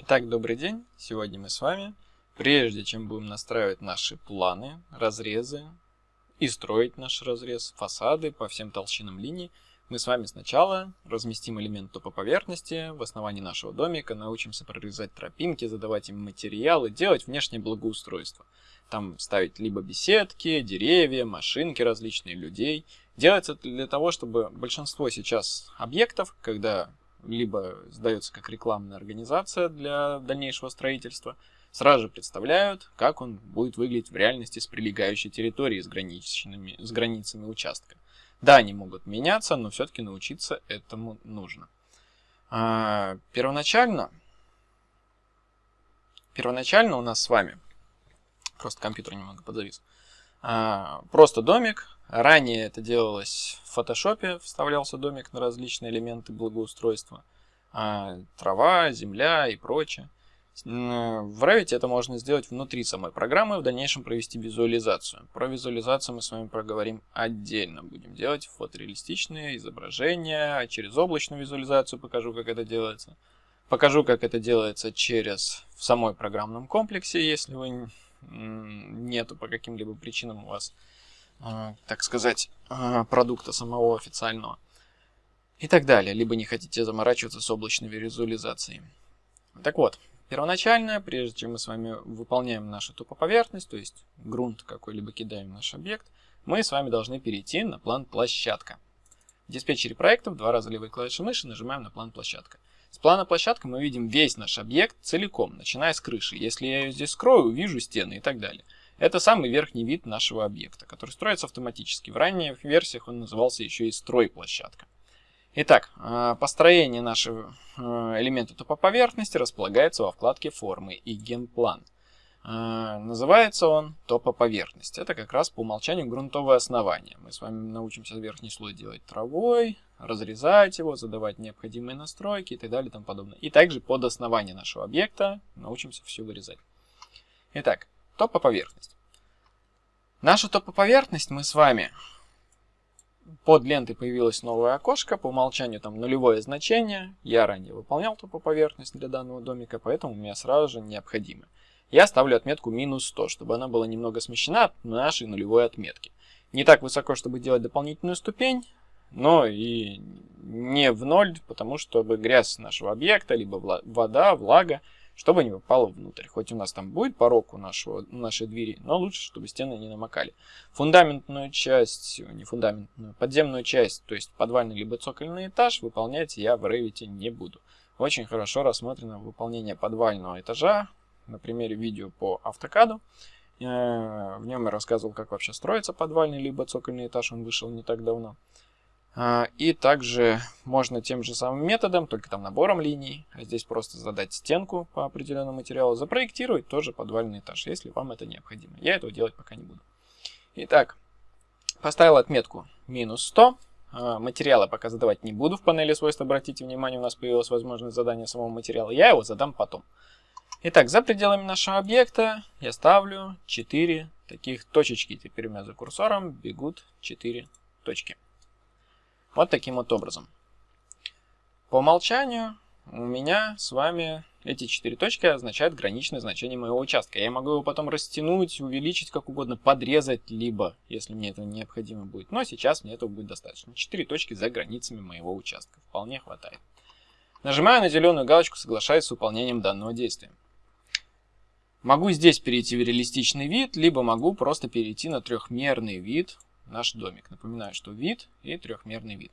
Итак, добрый день. Сегодня мы с вами, прежде чем будем настраивать наши планы, разрезы и строить наш разрез, фасады по всем толщинам линий, мы с вами сначала разместим элемент топоповерхности в основании нашего домика, научимся прорезать тропинки, задавать им материалы, делать внешнее благоустройство. Там ставить либо беседки, деревья, машинки различные, людей. Делается для того, чтобы большинство сейчас объектов, когда либо сдается как рекламная организация для дальнейшего строительства, сразу же представляют, как он будет выглядеть в реальности с прилегающей территорией с, граничными, с границами участка. Да, они могут меняться, но все-таки научиться этому нужно. А, первоначально, первоначально у нас с вами, просто компьютер немного подзавис, а, просто домик, Ранее это делалось в фотошопе, вставлялся домик на различные элементы благоустройства. А, трава, земля и прочее. В Revit это можно сделать внутри самой программы, в дальнейшем провести визуализацию. Про визуализацию мы с вами проговорим отдельно. Будем делать фотореалистичные изображения, через облачную визуализацию покажу, как это делается. Покажу, как это делается через в самой программном комплексе, если вы нету по каким-либо причинам у вас так сказать, а, продукта самого официального. И так далее, либо не хотите заморачиваться с облачной визуализацией. Так вот, первоначально, прежде чем мы с вами выполняем нашу топоповерхность, то есть грунт какой-либо кидаем в наш объект, мы с вами должны перейти на план площадка. В диспетчере проектов два раза левой клавишей мыши нажимаем на план площадка. С плана площадка мы видим весь наш объект целиком, начиная с крыши. Если я ее здесь скрою, увижу стены и так далее. Это самый верхний вид нашего объекта, который строится автоматически. В ранних версиях он назывался еще и стройплощадка. Итак, э, построение нашего э, элемента топоповерхности располагается во вкладке «Формы» и «Генплан». Э, называется он топоповерхность. Это как раз по умолчанию грунтовое основание. Мы с вами научимся верхний слой делать травой, разрезать его, задавать необходимые настройки и так далее и тому подобное. И также под основание нашего объекта научимся все вырезать. Итак, Топоповерхность. Наша топоповерхность мы с вами под лентой появилось новое окошко, по умолчанию там нулевое значение. Я ранее выполнял топоповерхность для данного домика, поэтому у меня сразу же необходимо. Я ставлю отметку минус 100, чтобы она была немного смещена от нашей нулевой отметки. Не так высоко, чтобы делать дополнительную ступень, но и не в ноль, потому что чтобы грязь нашего объекта, либо вода, влага чтобы не попало внутрь. Хоть у нас там будет порог у нашего, нашей двери, но лучше, чтобы стены не намокали. Фундаментную часть, не фундаментную, подземную часть, то есть подвальный либо цокольный этаж, выполнять я в Revit не буду. Очень хорошо рассмотрено выполнение подвального этажа на примере видео по автокаду. Э, в нем я рассказывал, как вообще строится подвальный либо цокольный этаж, он вышел не так давно. А, и также можно тем же самым методом, только там набором линий, а здесь просто задать стенку по определенному материалу, запроектировать тоже подвальный этаж, если вам это необходимо. Я этого делать пока не буду. Итак, поставил отметку минус 100. А, материалы пока задавать не буду в панели свойств. Обратите внимание, у нас появилась возможность задания самого материала. Я его задам потом. Итак, за пределами нашего объекта я ставлю 4 таких точечки. Теперь у меня за курсором бегут 4 точки. Вот таким вот образом. По умолчанию у меня с вами эти четыре точки означают граничное значение моего участка. Я могу его потом растянуть, увеличить как угодно, подрезать, либо, если мне это необходимо будет. Но сейчас мне этого будет достаточно. Четыре точки за границами моего участка. Вполне хватает. Нажимаю на зеленую галочку «Соглашаюсь с выполнением данного действия». Могу здесь перейти в реалистичный вид, либо могу просто перейти на трехмерный вид наш домик. Напоминаю, что вид и трехмерный вид.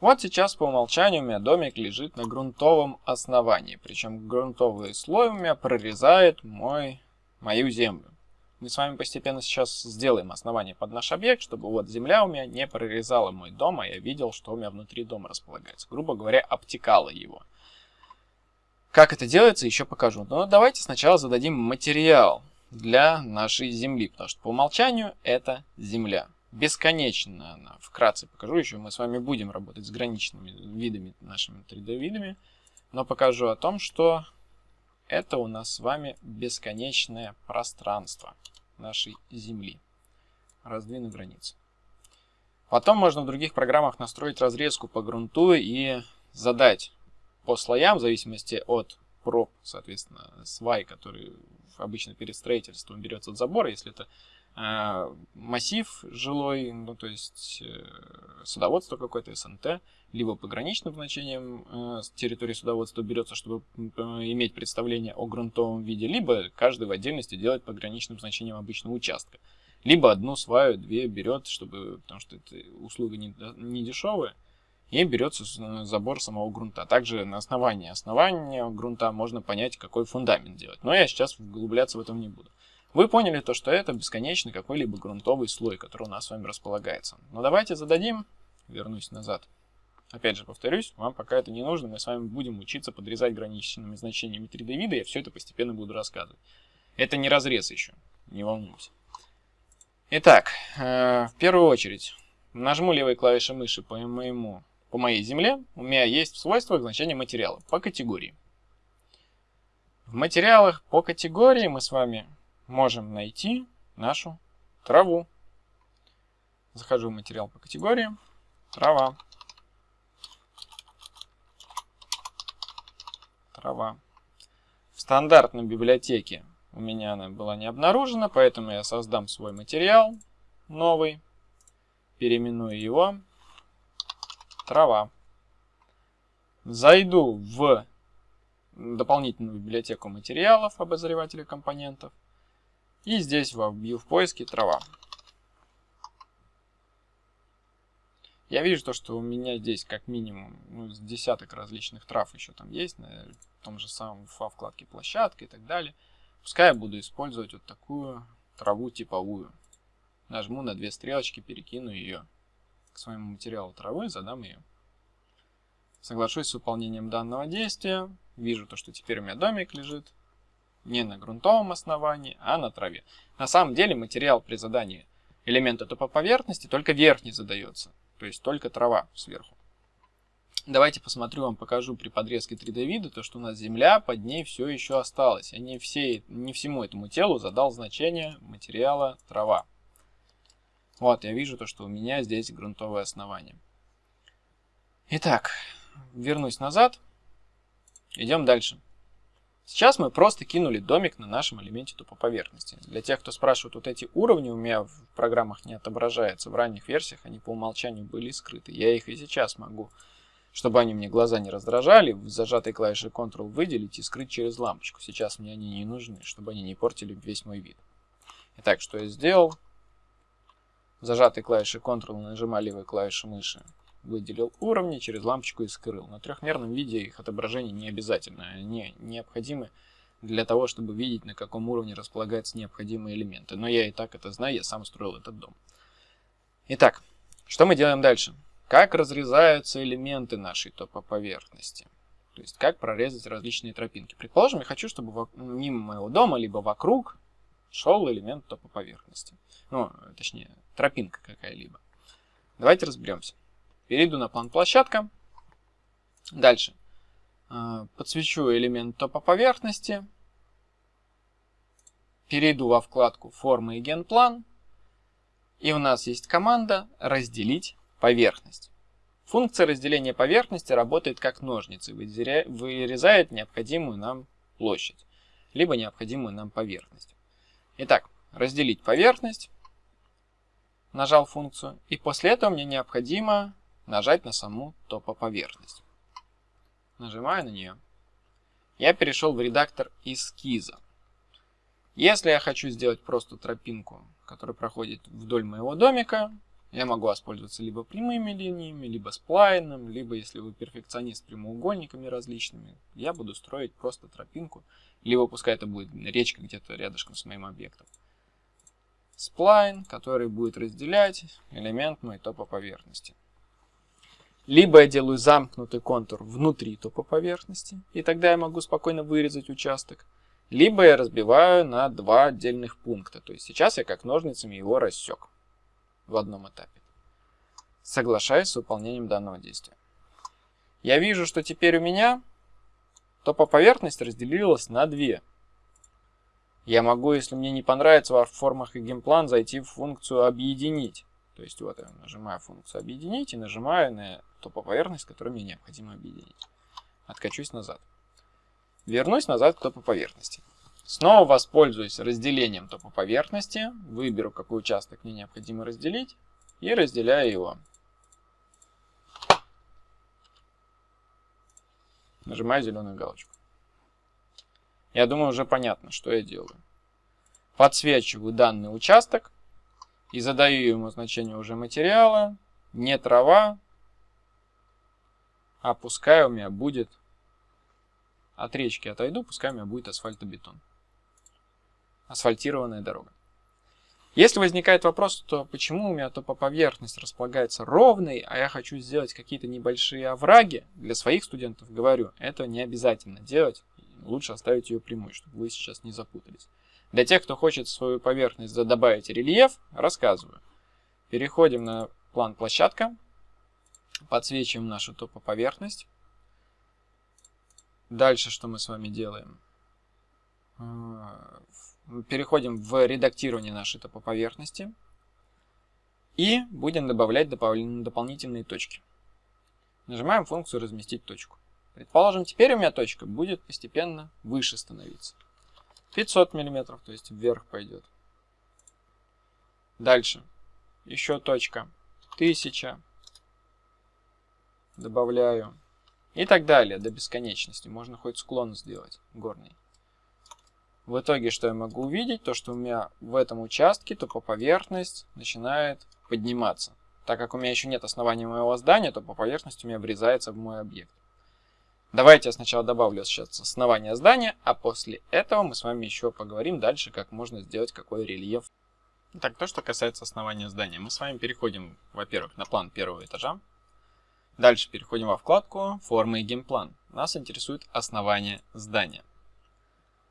Вот сейчас по умолчанию у меня домик лежит на грунтовом основании. Причем грунтовый слой у меня прорезает мой, мою землю. Мы с вами постепенно сейчас сделаем основание под наш объект, чтобы вот земля у меня не прорезала мой дом, а я видел, что у меня внутри дома располагается. Грубо говоря, обтекала его. Как это делается, еще покажу. Но давайте сначала зададим материал для нашей Земли, потому что по умолчанию это Земля. Бесконечно она. Вкратце покажу еще, мы с вами будем работать с граничными видами, нашими 3D-видами, но покажу о том, что это у нас с вами бесконечное пространство нашей Земли. Раздвину границы. Потом можно в других программах настроить разрезку по грунту и задать по слоям, в зависимости от проб, соответственно, свай, который обычно перед строительством берется от забора, если это э, массив жилой, ну то есть э, судоводство какое-то, СНТ, либо пограничным значением э, территории судоводства берется, чтобы э, иметь представление о грунтовом виде, либо каждый в отдельности делает пограничным значением обычного участка. Либо одну сваю, две берет, чтобы, потому что это услуга не, не дешевая, и берется забор самого грунта. Также на основании основания грунта можно понять, какой фундамент делать. Но я сейчас углубляться в этом не буду. Вы поняли то, что это бесконечный какой-либо грунтовый слой, который у нас с вами располагается. Но давайте зададим, вернусь назад. Опять же, повторюсь, вам пока это не нужно, мы с вами будем учиться подрезать граничными значениями 3D вида, я все это постепенно буду рассказывать. Это не разрез еще, не волнуйтесь. Итак, э, в первую очередь, нажму левой клавишей мыши по моему, по моей земле. У меня есть в свойствах значение материала по категории. В материалах по категории мы с вами можем найти нашу траву. Захожу в материал по категории. Трава. Трава. В стандартной библиотеке у меня она была не обнаружена, поэтому я создам свой материал новый, переименую его трава. Зайду в дополнительную библиотеку материалов обозревателя компонентов и здесь вобью в поиске трава. Я вижу то, что у меня здесь как минимум ну, десяток различных трав еще там есть, на том же самом во вкладке площадка и так далее. Пускай я буду использовать вот такую траву типовую. Нажму на две стрелочки, перекину ее к своему материалу травы, задам ее. Соглашусь с выполнением данного действия. Вижу то, что теперь у меня домик лежит не на грунтовом основании, а на траве. На самом деле материал при задании элемента топоповерхности только верхний задается, то есть только трава сверху. Давайте посмотрю, вам покажу при подрезке 3D вида, то что у нас земля, под ней все еще осталось. Я не, все, не всему этому телу задал значение материала трава. Вот, я вижу то, что у меня здесь грунтовое основание. Итак, вернусь назад. Идем дальше. Сейчас мы просто кинули домик на нашем элементе тупоповерхности. Для тех, кто спрашивает, вот эти уровни у меня в программах не отображаются. В ранних версиях они по умолчанию были скрыты. Я их и сейчас могу чтобы они мне глаза не раздражали, в зажатой клавишей Ctrl выделить и скрыть через лампочку. Сейчас мне они не нужны, чтобы они не портили весь мой вид. Итак, что я сделал? Зажатой клавишей Ctrl нажимая левой клавишей мыши выделил уровни, через лампочку и скрыл. На трехмерном виде их отображение не обязательно, они необходимы для того, чтобы видеть, на каком уровне располагаются необходимые элементы. Но я и так это знаю, я сам строил этот дом. Итак, что мы делаем дальше? как разрезаются элементы нашей топоповерхности. То есть, как прорезать различные тропинки. Предположим, я хочу, чтобы мимо моего дома, либо вокруг, шел элемент топоповерхности. Ну, точнее, тропинка какая-либо. Давайте разберемся. Перейду на план площадка. Дальше. А, подсвечу элемент топоповерхности. Перейду во вкладку формы и генплан. И у нас есть команда разделить Поверхность. Функция разделения поверхности работает как ножницы, вырезает необходимую нам площадь, либо необходимую нам поверхность. Итак, разделить поверхность, нажал функцию, и после этого мне необходимо нажать на саму топоповерхность. Нажимаю на нее. Я перешел в редактор эскиза. Если я хочу сделать просто тропинку, которая проходит вдоль моего домика, я могу воспользоваться либо прямыми линиями, либо сплайном, либо, если вы перфекционист, прямоугольниками различными, я буду строить просто тропинку, либо пускай это будет речка где-то рядышком с моим объектом. Сплайн, который будет разделять элемент моей топоповерхности. Либо я делаю замкнутый контур внутри топоповерхности, и тогда я могу спокойно вырезать участок. Либо я разбиваю на два отдельных пункта. То есть сейчас я как ножницами его рассек в одном этапе. Соглашаюсь с выполнением данного действия. Я вижу, что теперь у меня топоповерхность разделилась на две. Я могу, если мне не понравится в формах и геймплан, зайти в функцию «Объединить». То есть вот я нажимаю функцию «Объединить» и нажимаю на топоповерхность, которую мне необходимо объединить. Откачусь назад. Вернусь назад к топу поверхности. Снова воспользуюсь разделением топа поверхности. Выберу, какой участок мне необходимо разделить. И разделяю его. Нажимаю зеленую галочку. Я думаю, уже понятно, что я делаю. Подсвечиваю данный участок и задаю ему значение уже материала. Не трава, а пускай у меня будет от речки отойду, пускай у меня будет асфальтобетон. Асфальтированная дорога. Если возникает вопрос, то почему у меня топо поверхность располагается ровной, а я хочу сделать какие-то небольшие овраги, для своих студентов говорю, это не обязательно делать, лучше оставить ее прямой, чтобы вы сейчас не запутались. Для тех, кто хочет свою поверхность добавить рельеф, рассказываю. Переходим на план площадка, подсвечиваем нашу топоповерхность. Дальше что мы с вами делаем? Переходим в редактирование нашей топоповерхности и будем добавлять дополнительные точки. Нажимаем функцию «Разместить точку». Предположим, теперь у меня точка будет постепенно выше становиться. 500 мм, то есть вверх пойдет. Дальше. Еще точка. 1000. Добавляю. И так далее, до бесконечности. Можно хоть склон сделать горный. В итоге, что я могу увидеть? То, что у меня в этом участке топоповерхность начинает подниматься. Так как у меня еще нет основания моего здания, то по поверхности у меня врезается в мой объект. Давайте я сначала добавлю сейчас основание здания, а после этого мы с вами еще поговорим дальше, как можно сделать какой рельеф. Так, то, что касается основания здания. Мы с вами переходим, во-первых, на план первого этажа. Дальше переходим во вкладку «Формы и геймплан». Нас интересует основание здания.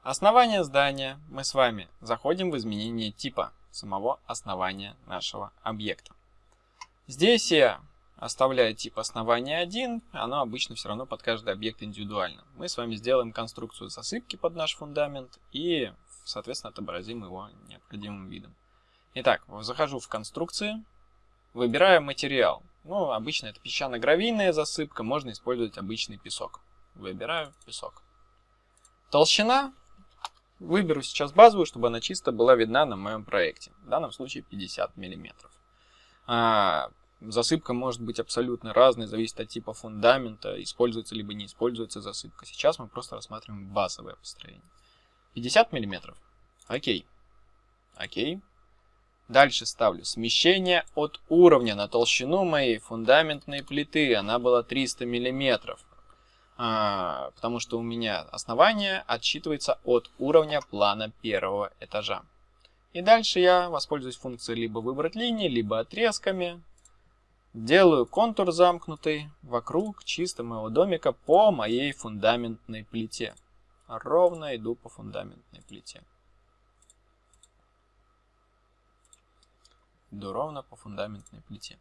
Основание здания мы с вами заходим в изменение типа самого основания нашего объекта. Здесь я оставляю тип основания 1, оно обычно все равно под каждый объект индивидуально. Мы с вами сделаем конструкцию засыпки под наш фундамент и, соответственно, отобразим его необходимым видом. Итак, захожу в конструкции, выбираю материал. Ну, обычно это песчано-гравийная засыпка, можно использовать обычный песок. Выбираю песок. Толщина. Выберу сейчас базовую, чтобы она чисто была видна на моем проекте. В данном случае 50 мм. А, засыпка может быть абсолютно разной, зависит от типа фундамента, используется либо не используется засыпка. Сейчас мы просто рассматриваем базовое построение. 50 мм. Окей. Окей. Дальше ставлю смещение от уровня на толщину моей фундаментной плиты. Она была 300 мм. А, потому что у меня основание отсчитывается от уровня плана первого этажа. И дальше я воспользуюсь функцией либо выбрать линии, либо отрезками. Делаю контур замкнутый вокруг чисто моего домика по моей фундаментной плите. Ровно иду по фундаментной плите. Иду ровно по фундаментной плите.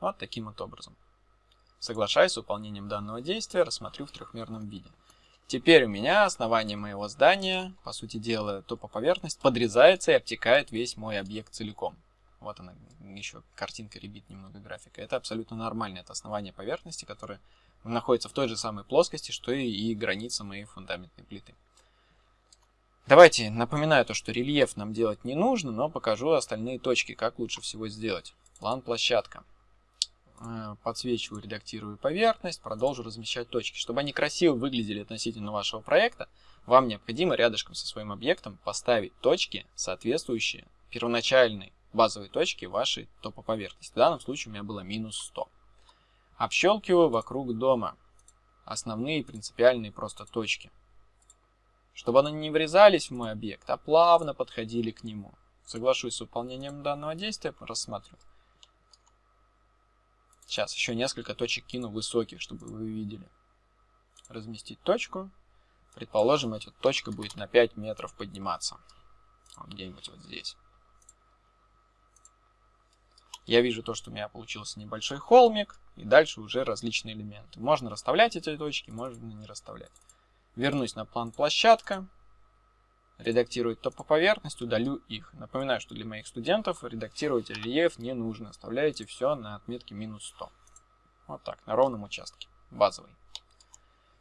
Вот таким вот образом. Соглашаясь с выполнением данного действия, рассмотрю в трехмерном виде. Теперь у меня основание моего здания, по сути дела, топоповерхность, подрезается и обтекает весь мой объект целиком. Вот она, еще картинка ребит немного графика. Это абсолютно нормально, это основание поверхности, которое находится в той же самой плоскости, что и, и граница моей фундаментной плиты. Давайте напоминаю то, что рельеф нам делать не нужно, но покажу остальные точки, как лучше всего сделать. План площадка. Э, подсвечиваю, редактирую поверхность, продолжу размещать точки. Чтобы они красиво выглядели относительно вашего проекта, вам необходимо рядышком со своим объектом поставить точки, соответствующие первоначальной базовой точке вашей топоповерхности. В данном случае у меня было минус 100. Общелкиваю вокруг дома основные принципиальные просто точки. Чтобы они не врезались в мой объект, а плавно подходили к нему. Соглашусь с выполнением данного действия, рассматриваю. Сейчас еще несколько точек кину высоких, чтобы вы видели. Разместить точку. Предположим, эта точка будет на 5 метров подниматься. Где-нибудь вот здесь я вижу то, что у меня получился небольшой холмик, и дальше уже различные элементы. Можно расставлять эти точки, можно не расставлять. Вернусь на план площадка, редактировать то по поверхности, удалю их. Напоминаю, что для моих студентов редактировать рельеф не нужно. Оставляете все на отметке минус 100. Вот так, на ровном участке, базовый.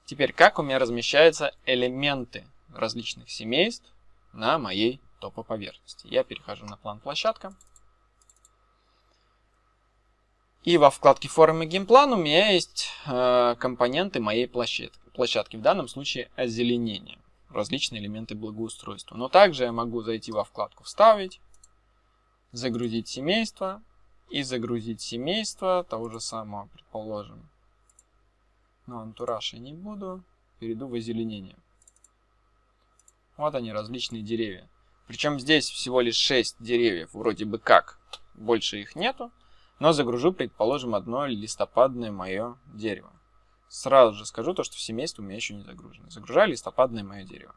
Теперь, как у меня размещаются элементы различных семейств на моей топоповерхности. Я перехожу на план площадка. И во вкладке формы геймплан у меня есть э, компоненты моей площадки, площадки, в данном случае озеленение, различные элементы благоустройства. Но также я могу зайти во вкладку «Вставить», загрузить семейство и загрузить семейство того же самого, предположим. Но антураж я не буду, перейду в озеленение. Вот они, различные деревья. Причем здесь всего лишь 6 деревьев, вроде бы как, больше их нету. Но загружу, предположим, одно листопадное мое дерево. Сразу же скажу то, что семейство у меня еще не загружено. Загружаю листопадное мое дерево.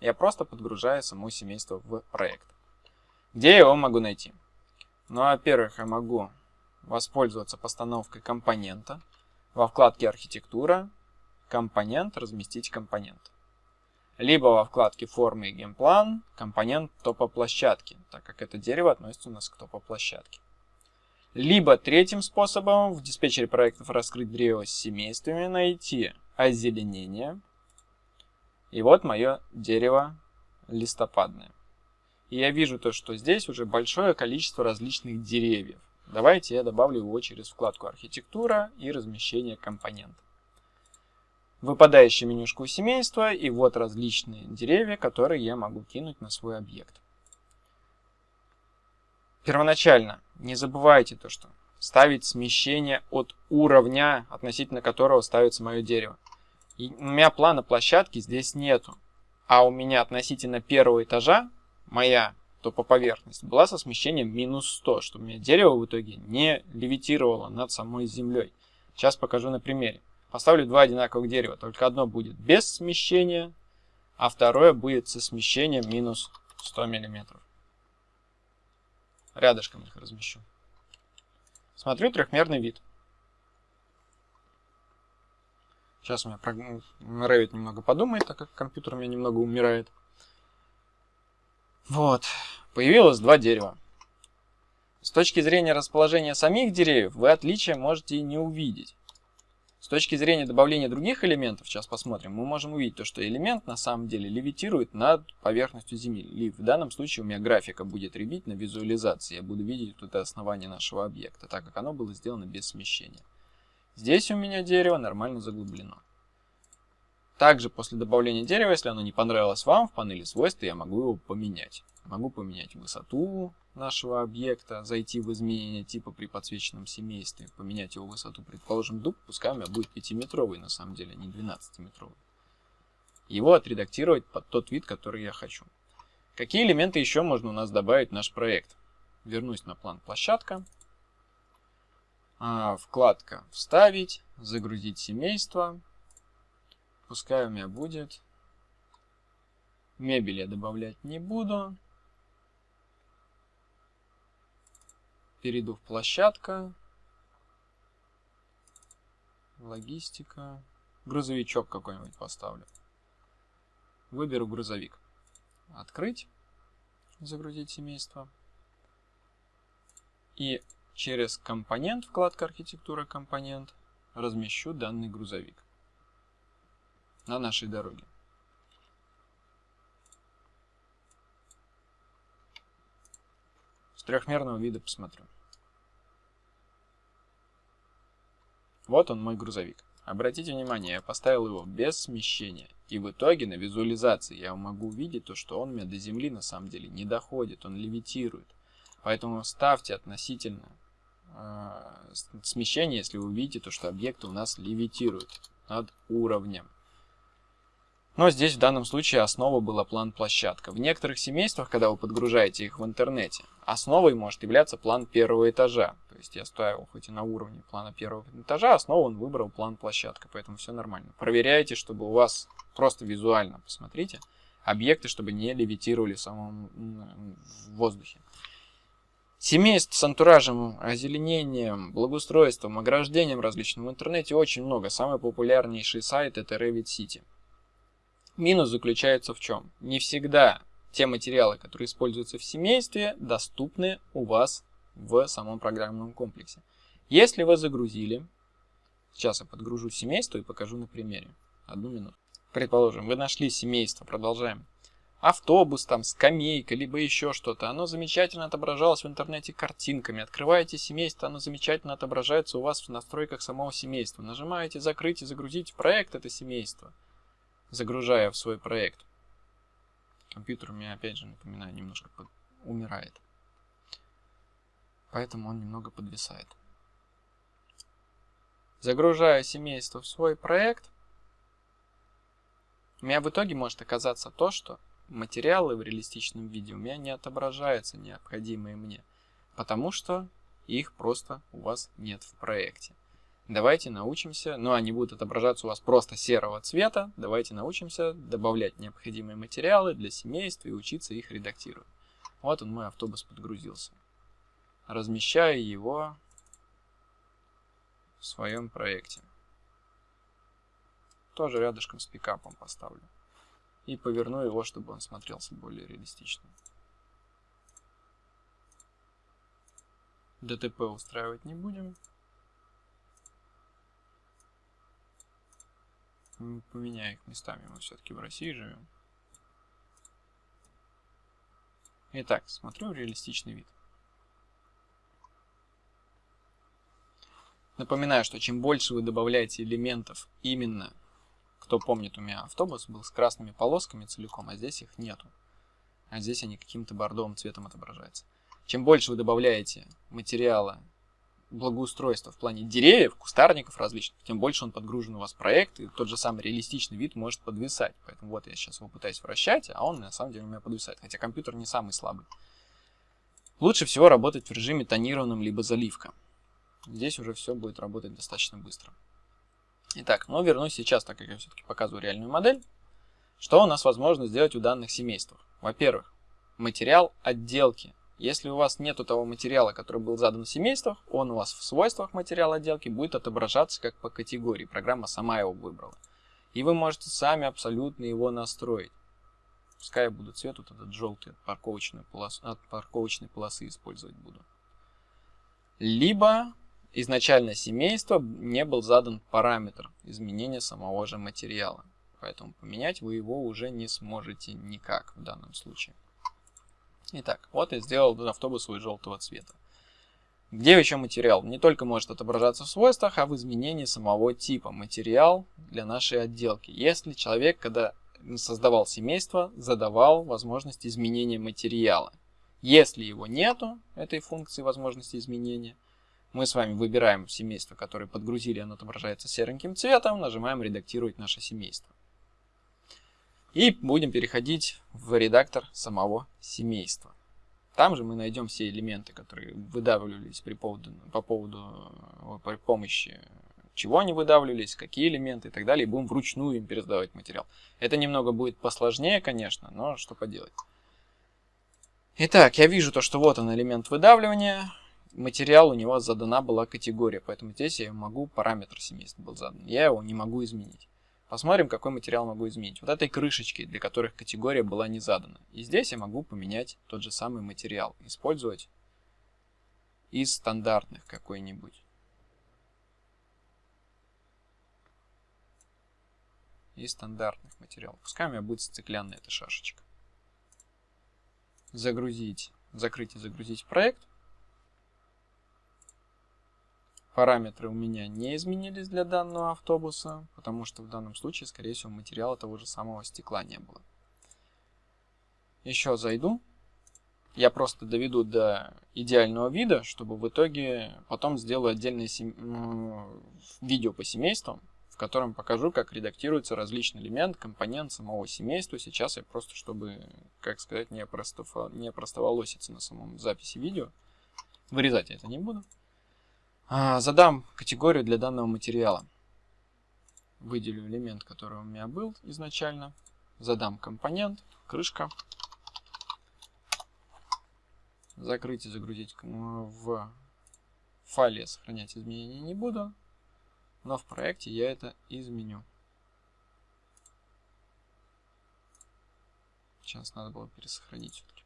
Я просто подгружаю само семейство в проект. Где я его могу найти? Ну, во-первых, я могу воспользоваться постановкой компонента. Во вкладке «Архитектура», «Компонент», «Разместить компонент». Либо во вкладке «Формы и генплан» компонент топоплощадки, так как это дерево относится у нас к топоплощадке. Либо третьим способом в диспетчере проектов раскрыть древо с семействами, найти озеленение. И вот мое дерево листопадное. И я вижу то, что здесь уже большое количество различных деревьев. Давайте я добавлю его через вкладку «Архитектура» и «Размещение компонентов». Выпадающее менюшку семейства и вот различные деревья, которые я могу кинуть на свой объект. Первоначально не забывайте то, что ставить смещение от уровня, относительно которого ставится мое дерево. И у меня плана площадки здесь нету. А у меня относительно первого этажа моя топоповерхность была со смещением минус 100, чтобы у меня дерево в итоге не левитировало над самой землей. Сейчас покажу на примере. Поставлю два одинаковых дерева, только одно будет без смещения, а второе будет со смещением минус 100 миллиметров. Рядышком их размещу. Смотрю трехмерный вид. Сейчас у меня Revit немного подумает, так как компьютер у меня немного умирает. Вот. Появилось два дерева. С точки зрения расположения самих деревьев, вы отличия можете и не увидеть. С точки зрения добавления других элементов, сейчас посмотрим, мы можем увидеть то, что элемент на самом деле левитирует над поверхностью Земли. В данном случае у меня графика будет ребить на визуализации. Я буду видеть тут основание нашего объекта, так как оно было сделано без смещения. Здесь у меня дерево нормально заглублено. Также после добавления дерева, если оно не понравилось вам, в панели свойств я могу его поменять. Могу поменять высоту, нашего объекта, зайти в изменение типа при подсвеченном семействе, поменять его высоту, предположим, дуб, пускай у меня будет 5-метровый на самом деле, а не 12-метровый. Его отредактировать под тот вид, который я хочу. Какие элементы еще можно у нас добавить в наш проект? Вернусь на план площадка. А, вкладка «Вставить», «Загрузить семейство». Пускай у меня будет. Мебель я добавлять не буду. перейду в площадка, логистика, грузовичок какой-нибудь поставлю. Выберу грузовик. Открыть, загрузить семейство. И через компонент, вкладка архитектура компонент, размещу данный грузовик на нашей дороге. С трехмерного вида посмотрю. Вот он мой грузовик. Обратите внимание, я поставил его без смещения. И в итоге на визуализации я могу увидеть то, что он у меня до земли на самом деле не доходит, он левитирует. Поэтому ставьте относительно э, смещение, если вы увидите то, что объекты у нас левитируют над уровнем. Но здесь в данном случае основа была план-площадка. В некоторых семействах, когда вы подгружаете их в интернете, основой может являться план первого этажа. То есть я ставил хоть и на уровне плана первого этажа, основу он выбрал план-площадка, поэтому все нормально. Проверяйте, чтобы у вас просто визуально, посмотрите, объекты, чтобы не левитировали в самом в воздухе. Семейств с антуражем, озеленением, благоустройством, ограждением различным в интернете очень много. Самый популярнейший сайт это Revit City. Минус заключается в чем? Не всегда те материалы, которые используются в семействе, доступны у вас в самом программном комплексе. Если вы загрузили, сейчас я подгружу семейство и покажу на примере. Одну минуту. Предположим, вы нашли семейство, продолжаем. Автобус, там, скамейка, либо еще что-то. Оно замечательно отображалось в интернете картинками. Открываете семейство, оно замечательно отображается у вас в настройках самого семейства. Нажимаете «Закрыть» и «Загрузить проект» это семейство, загружая в свой проект. Компьютер у меня, опять же, напоминаю, немножко умирает. Поэтому он немного подвисает. Загружая семейство в свой проект, у меня в итоге может оказаться то, что материалы в реалистичном виде у меня не отображаются необходимые мне, потому что их просто у вас нет в проекте. Давайте научимся, ну они будут отображаться у вас просто серого цвета, давайте научимся добавлять необходимые материалы для семейства и учиться их редактировать. Вот он мой автобус подгрузился. Размещаю его в своем проекте тоже рядышком с пикапом поставлю. И поверну его, чтобы он смотрелся более реалистично. ДТП устраивать не будем. Поменяю их местами, мы все-таки в России живем. Итак, смотрю реалистичный вид. Напоминаю, что чем больше вы добавляете элементов именно кто помнит, у меня автобус был с красными полосками целиком, а здесь их нету. А здесь они каким-то бордовым цветом отображаются. Чем больше вы добавляете материала благоустройства в плане деревьев, кустарников различных, тем больше он подгружен у вас в проект, и тот же самый реалистичный вид может подвисать. Поэтому вот я сейчас его пытаюсь вращать, а он на самом деле у меня подвисает, хотя компьютер не самый слабый. Лучше всего работать в режиме тонированном либо заливка. Здесь уже все будет работать достаточно быстро. Итак, но вернусь сейчас, так как я все-таки показываю реальную модель. Что у нас возможно сделать у данных семейств? Во-первых, материал отделки. Если у вас нету того материала, который был задан в семействах, он у вас в свойствах материала отделки будет отображаться как по категории. Программа сама его выбрала. И вы можете сами абсолютно его настроить. Пускай я буду цвет вот этот желтый от парковочной, полос... от парковочной полосы использовать буду. Либо изначально семейство не был задан параметр изменения самого же материала. Поэтому поменять вы его уже не сможете никак в данном случае. Итак, вот я сделал автобус свой желтого цвета. Где еще материал? Не только может отображаться в свойствах, а в изменении самого типа. Материал для нашей отделки. Если человек, когда создавал семейство, задавал возможность изменения материала. Если его нету, этой функции возможности изменения, мы с вами выбираем семейство, которое подгрузили, оно отображается сереньким цветом, нажимаем «Редактировать наше семейство». И будем переходить в редактор самого семейства. Там же мы найдем все элементы, которые выдавливались при поводу, по поводу, при помощи чего они выдавливались, какие элементы и так далее, и будем вручную им пересдавать материал. Это немного будет посложнее, конечно, но что поделать. Итак, я вижу то, что вот он элемент выдавливания материал у него задана была категория, поэтому здесь я могу, параметр семейства был задан, я его не могу изменить. Посмотрим, какой материал могу изменить. Вот этой крышечки, для которых категория была не задана. И здесь я могу поменять тот же самый материал, использовать из стандартных какой-нибудь. Из стандартных материалов. Пускай у меня будет стеклянная эта шашечка. Загрузить, закрыть и загрузить проект. Параметры у меня не изменились для данного автобуса, потому что в данном случае, скорее всего, материала того же самого стекла не было. Еще зайду. Я просто доведу до идеального вида, чтобы в итоге потом сделаю отдельное сем... видео по семействам, в котором покажу, как редактируется различный элемент, компонент самого семейства. Сейчас я просто, чтобы, как сказать, не, простов... не простоволоситься на самом записи видео, вырезать я это не буду. А, задам категорию для данного материала. Выделю элемент, который у меня был изначально. Задам компонент, крышка. Закрыть и загрузить в файле сохранять изменения не буду. Но в проекте я это изменю. Сейчас надо было пересохранить все-таки.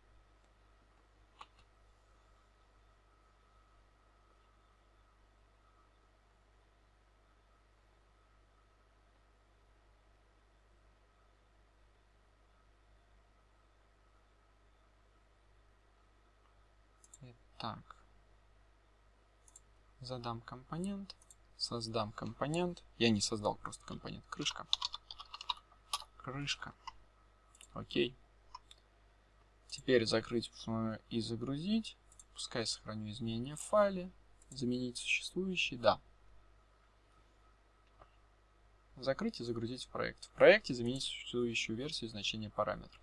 Так. Задам компонент. Создам компонент. Я не создал просто компонент. Крышка. Крышка. Окей. Теперь закрыть и загрузить. Пускай сохраню изменения в файле. Заменить существующий. Да. Закрыть и загрузить в проект. В проекте заменить существующую версию значения параметров.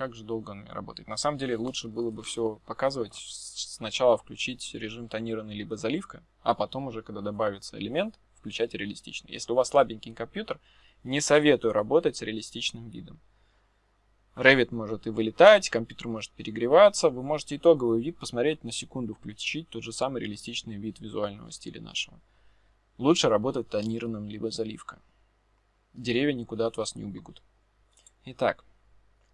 Как же долго он работает. На самом деле лучше было бы все показывать, сначала включить режим тонированный либо заливка, а потом уже, когда добавится элемент, включать реалистичный. Если у вас слабенький компьютер, не советую работать с реалистичным видом. Revit может и вылетать, компьютер может перегреваться. Вы можете итоговый вид посмотреть на секунду, включить тот же самый реалистичный вид визуального стиля нашего. Лучше работать тонированным либо заливка. Деревья никуда от вас не убегут. Итак,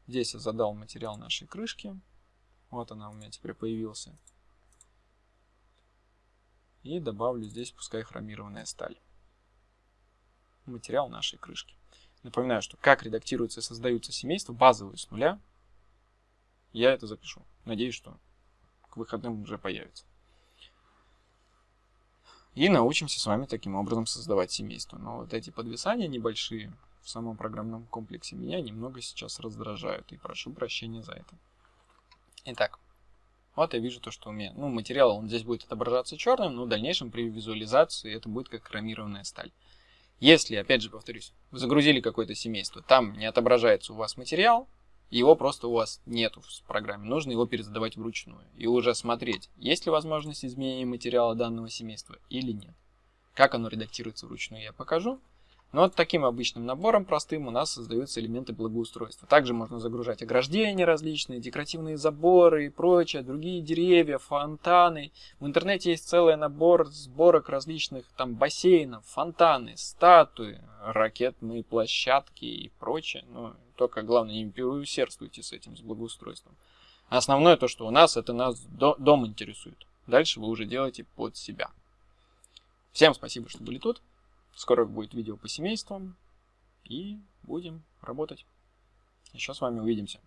Здесь я задал материал нашей крышки. Вот она у меня теперь появился. И добавлю здесь пускай хромированная сталь. Материал нашей крышки. Напоминаю, что как редактируются и создаются семейства, базовые с нуля, я это запишу. Надеюсь, что к выходным уже появится. И научимся с вами таким образом создавать семейство. Но вот эти подвисания небольшие, в самом программном комплексе меня немного сейчас раздражают, и прошу прощения за это. Итак, вот я вижу то, что у меня, ну, материал, он здесь будет отображаться черным, но в дальнейшем при визуализации это будет как хромированная сталь. Если, опять же повторюсь, вы загрузили какое-то семейство, там не отображается у вас материал, его просто у вас нету в программе, нужно его перезадавать вручную и уже смотреть, есть ли возможность изменения материала данного семейства или нет. Как оно редактируется вручную, я покажу. Но вот таким обычным набором простым у нас создаются элементы благоустройства. Также можно загружать ограждения различные, декоративные заборы и прочее, другие деревья, фонтаны. В интернете есть целый набор сборок различных там бассейнов, фонтаны, статуи, ракетные площадки и прочее. Но только главное не переусердствуйте с этим, с благоустройством. Основное то, что у нас, это нас дом интересует. Дальше вы уже делаете под себя. Всем спасибо, что были тут. Скоро будет видео по семействам. И будем работать. Еще с вами увидимся.